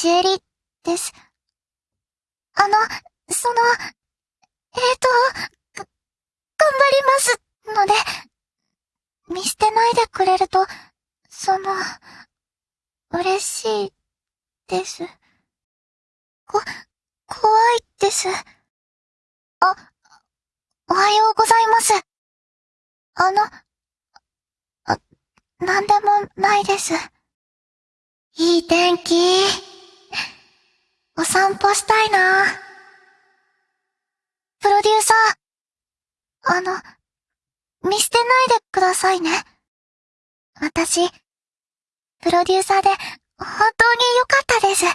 シエリです。あの、その、えーと、が、頑張りますので、見捨てないでくれると、その、嬉しいです。こ、怖いです。あ、おはようございます。あの、あ、なんでもないです。いい天気。お散歩したいな。プロデューサー。あの、見捨てないでくださいね。私、プロデューサーで本当に良かったです。頑張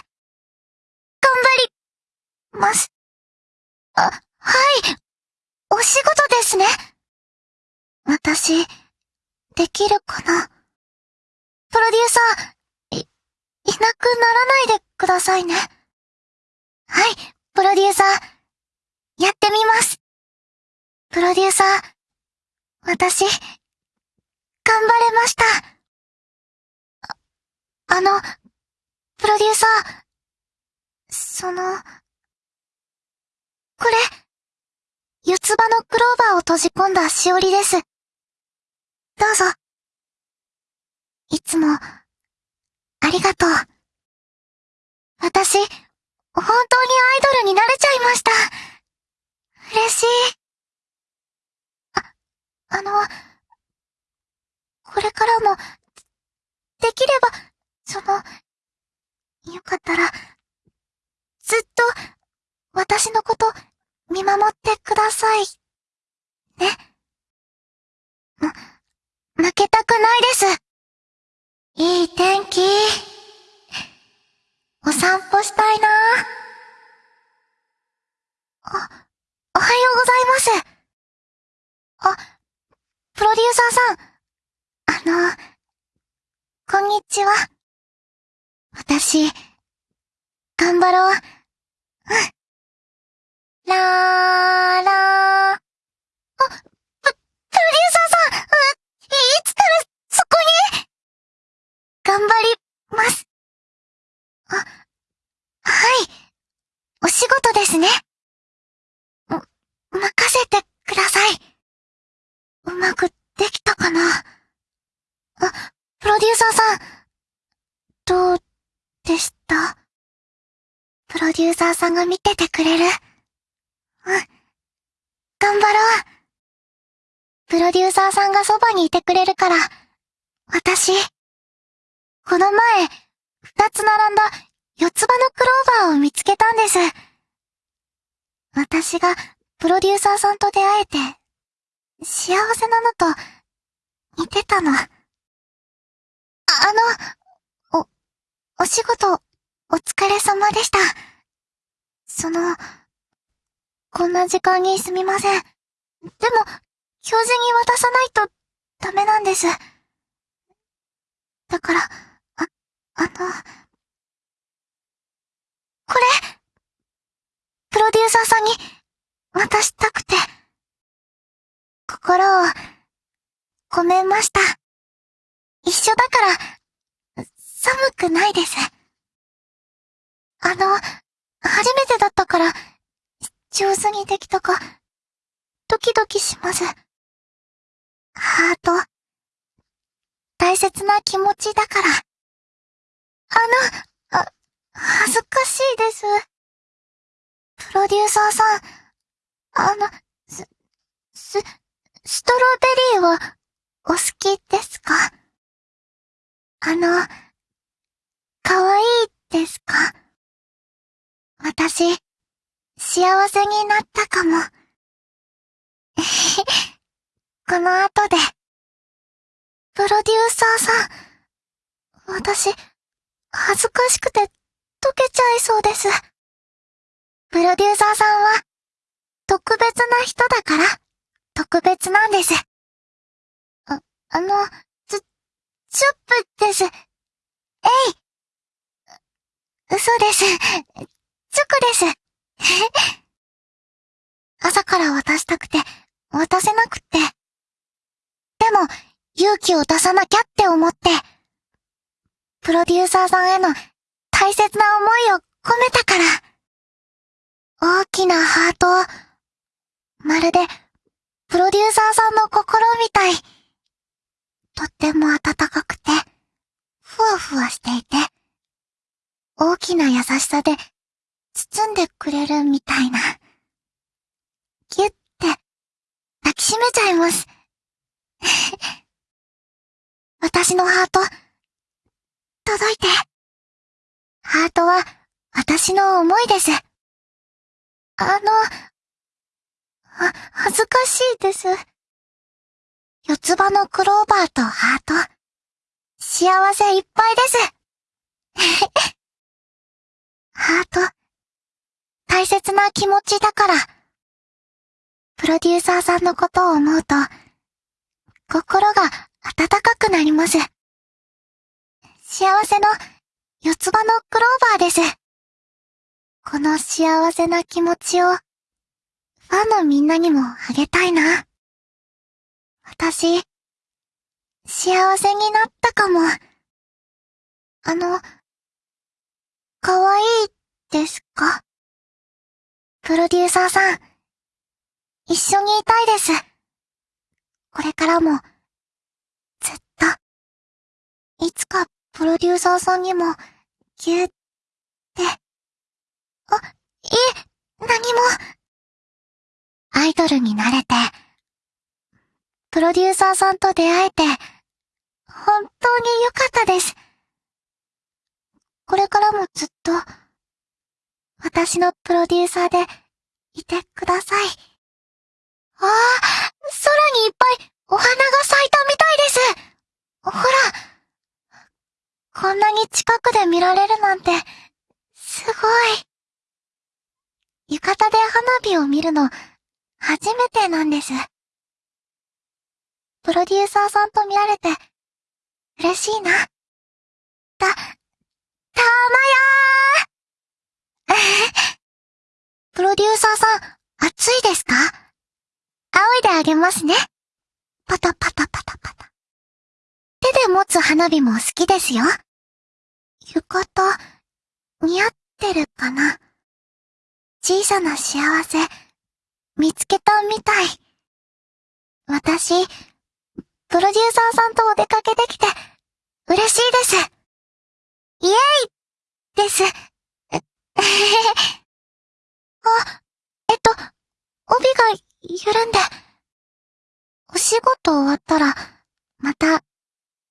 ります。あ、はい。お仕事ですね。私、できるかなプロデューサー、い、いなくならないでくださいね。はい、プロデューサー、やってみます。プロデューサー、私、頑張れました。あ、あの、プロデューサー、その、これ、四つ葉のクローバーを閉じ込んだしおりです。どうぞ。いつも、ありがとう。私、本当にアイドルになれちゃいました。嬉しい。あ、あの、これからも、できれば、その、よかったら、ずっと、私のこと、見守ってください。ね。ま、負けたくないです。いい天気。お散歩したいなあ、おはようございます。あ、プロデューサーさん。あの、こんにちは。私、頑張ろう。うん。らーらー。あ、プ、プロデューサーさん、いつからそこに？頑張ります。あ、はい。お仕事ですね。ま、任せてください。うまくできたかなあ、プロデューサーさん、どうでしたプロデューサーさんが見ててくれる。うん。頑張ろう。プロデューサーさんがそばにいてくれるから、私、この前、二つ並んだ四つ葉のクローバーを見つけたんです。私がプロデューサーさんと出会えて、幸せなのと似てたの。あの、お、お仕事、お疲れ様でした。その、こんな時間にすみません。でも、教授に渡さないとダメなんです。だから、あ、あの、これ、プロデューサーさんに渡したくて、心を込めました。一緒だから、寒くないです。あの、初めてだったから、上手にできたか、ドキドキします。ハート、大切な気持ちだから。あの、あ、恥ずかしいです。プロデューサーさん、あの、す、す、ストロベリーはお好きですか？あの、かわいいですか？私、幸せになったかも。この後で。プロデューサーさん。私、恥ずかしくて溶けちゃいそうです。プロデューサーさんは、特別な人だから、特別なんです。あ、あの、ちょ、チュップです。えい。嘘です。チョコです。朝から渡したくて、渡せなくって。でも、勇気を出さなきゃって思って、プロデューサーさんへの大切な思いを込めたから。大きなハートを、まるで、プロデューサーさんの心みたい。とっても温かくて、ふわふわしていて、大きな優しさで、包んでくれるみたいな。ぎゅって、抱きしめちゃいます。私のハート、届いて。ハートは、私の思いです。あの、は、恥ずかしいです。四つ葉のクローバーとハート。幸せいっぱいです。ハート。大切な気持ちだから。プロデューサーさんのことを思うと、心が温かくなります。幸せの四つ葉のクローバーです。この幸せな気持ちを、ファンのみんなにもあげたいな。私、幸せになったかも。あの、かわいいですか？プロデューサーさん、一緒にいたいです。これからも、ずっと、いつかプロデューサーさんにも、ぎゅって、あ、いえ、何も。アイドルになれて、プロデューサーさんと出会えて、本当に良かったです。これからもずっと、私のプロデューサーでいてください。ああ、空にいっぱいお花が咲いたみたいです。ほら、こんなに近くで見られるなんて、すごい。浴衣で花火を見るの、初めてなんです。プロデューサーさんと見られて、嬉しいな。た、たまやープロデューサーさん、暑いですか？仰いであげますね。パタパタパタパタ。手で持つ花火も好きですよ。浴衣、似合ってるかな？小さな幸せ、見つけたみたい。私、プロデューサーさんとお出かけできて、嬉しいです。イエイです。あ、えっと、帯が緩んで。お仕事終わったら、また、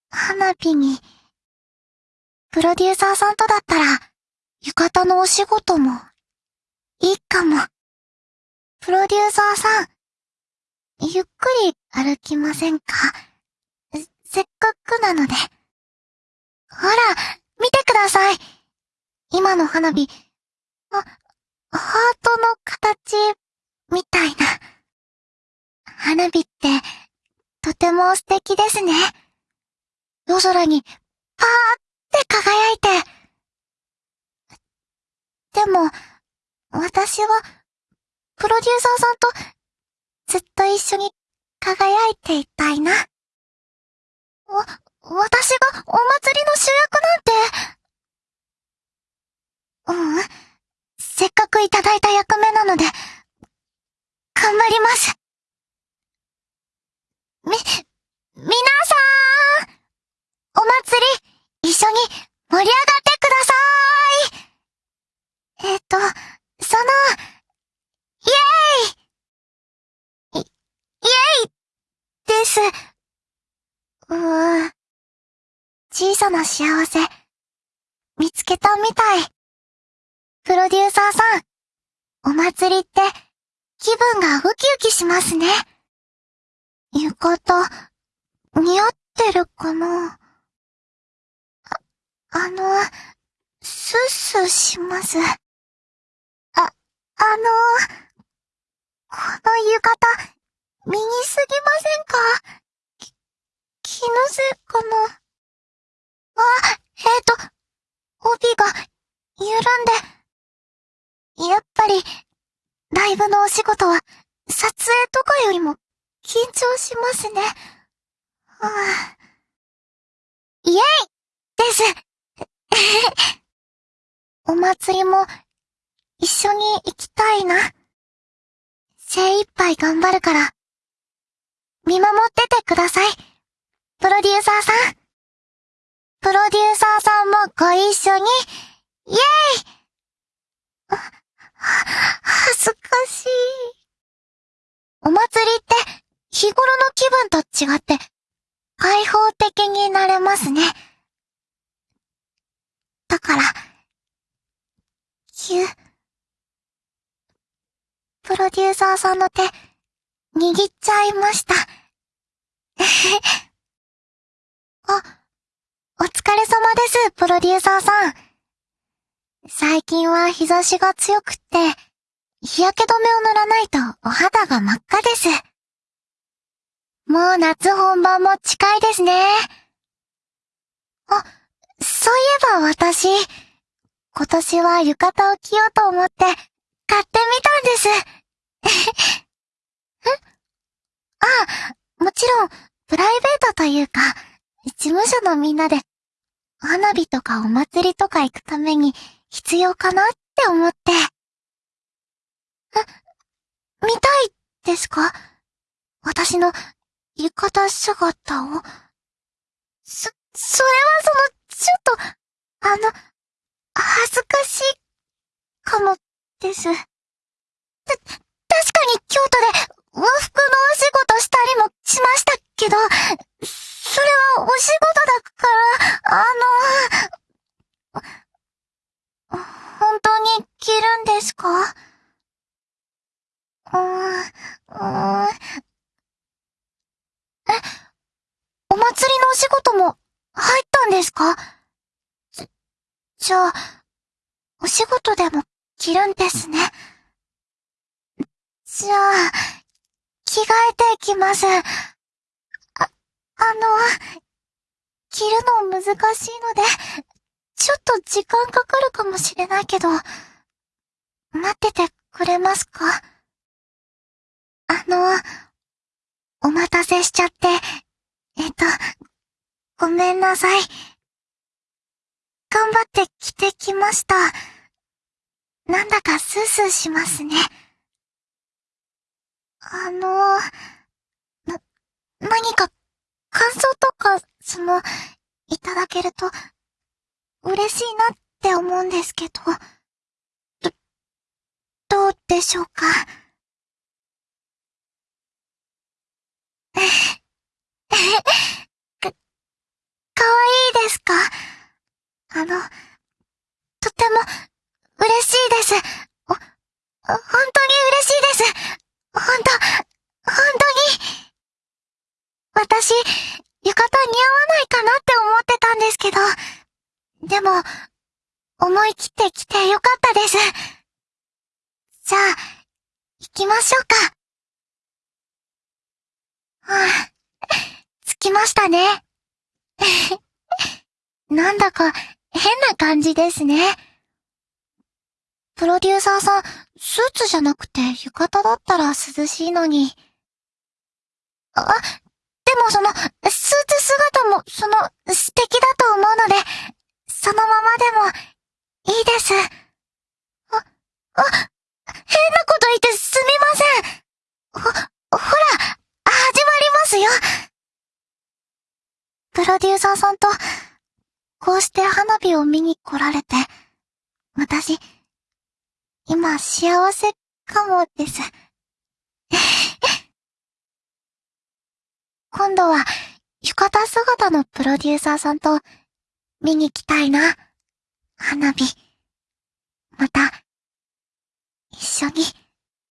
花火に。プロデューサーさんとだったら、浴衣のお仕事もいいかも。プロデューサーさん、ゆっくり歩きませんか？せっかくなので。ほら、見てください。今の花火、あ、ハートの形、みたいな。花火って、とても素敵ですね。夜空に、パーって輝いて。でも、私は、プロデューサーさんと、ずっと一緒に輝いていたいな。わ、私がお祭りの主役なんて。うん？せっかくいただいた役目なので、頑張ります。み、皆さーんお祭り、一緒に盛り上がってくださーいえっ、と、その、イエーイい、イエイです。うーん。小さな幸せ、見つけたみたい。プロデューサーさん、お祭りって気分がウキウキしますね。浴衣、似合ってるかな？あ、あの、スッスーします。ああのこの浴衣、身にすぎませんか？き、気のせいかな？あ、えっ、ー、と、帯が、緩んで。やっぱり、ライブのお仕事は、撮影とかよりも、緊張しますね。はあ、イェイです お祭りも一緒に行きたいな。精一杯頑張るから、見守っててください。プロデューサーさん。プロデューサーさんもご一緒に、イェイ恥ずかしい。お祭りって日頃の気分と違って開放的になれますね。だから、急、プロデューサーさんの手、握っちゃいました。あ、お疲れ様です、プロデューサーさん。最近は日差しが強くって、日焼け止めを塗らないとお肌が真っ赤です。もう夏本番も近いですね。あ、そういえば私、今年は浴衣を着ようと思って買ってみたんです。んあ、もちろん、プライベートというか、事務所のみんなで、花火とかお祭りとか行くために必要かなって思って。見たいですか？私の浴衣姿を。そ、それはその、ちょっと、あの、恥ずかしい、かも、です。た、確かに京都で和服のお仕事したりもしましたけど、それはお仕事だから、あの、本当に着るんですか？うーん、うーん。え、お祭りのお仕事も入ったんですか？じ、じゃあ、お仕事でも着るんですね。じゃあ、着替えていきます。あ、あの、着るの難しいので、ちょっと時間かかるかもしれないけど、待っててくれますか？あの、お待たせしちゃって、えっと、ごめんなさい。頑張って着てきました。なんだかスースーしますね。あの、な、何か感想とか、その、いただけると、嬉しいなって思うんですけど、ど、どうでしょうか？か、かわいいですか？あの、とても、嬉しいです。お、本当に嬉しいです。ほんと、ほんとに。私、浴衣似合わないかなって思ってたんですけど、でも、思い切って来てよかったです。じゃあ、行きましょうか。はあ、着きましたね。なんだか変な感じですね。プロデューサーさん、スーツじゃなくて浴衣だったら涼しいのに。あ、でもその、スーツ姿も、その、素敵だと思うので、そのままでも、いいです。あ、あ、変なこと言ってすみません。ほ、ほら、始まりますよ。プロデューサーさんと、こうして花火を見に来られて、私、今幸せかもです。今度は浴衣姿のプロデューサーさんと見に来たいな。花火。また、一緒に。